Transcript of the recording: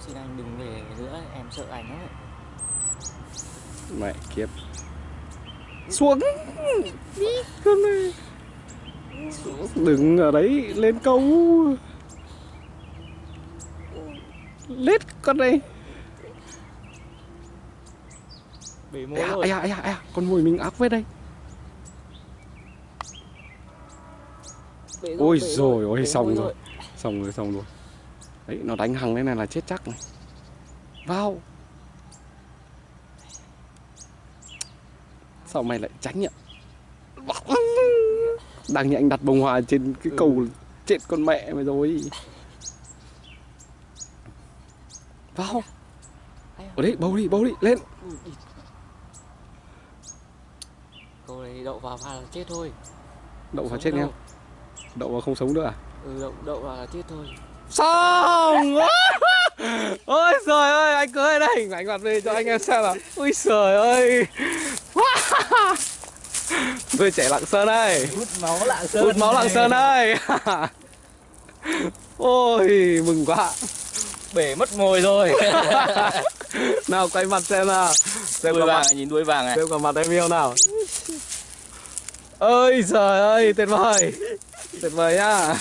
Xin anh đừng về nữa, em sợ anh lắm ấy. Mẹ kiếp. Xuống. Đi. Con này Đừng ở đấy lên câu. Lết con này rồi. ây da, ây da, ây da, con mồi mình ác với đây. Bể rồi, Ôi rồi, ôi xong rồi. Xong rồi, xong rồi Đấy, nó đánh hằng lên này là chết chắc này Vào Sao mày lại tránh nhỉ Đang như anh đặt bông hoa trên cái Ừ. cầu Chết con mẹ mày rồi Vào? Ở đấy, bầu đi, bầu đi, lên. Câu này đậu vào pha là chết thôi. Đậu vào chết nghe. Đậu vào không sống nữa à Ừ, đậu, đậu vào là chết thôi. Xong! Ôi trời ơi anh cưới đây hình ảnh mặt về cho anh em xem nào. Ui trời ơi. Tôi trẻ Lạng Sơn đây. Hút máu lạng sơn. Hút máu Lạng Sơn đây. Ôi mừng quá. Bể mất mồi rồi. Nào quay mặt xem nào. Xem đuôi vàng mặt. nhìn đuôi vàng này. Xem cả mặt em yêu nào. Ôi trời ơi tuyệt vời. Tuyệt vời nhá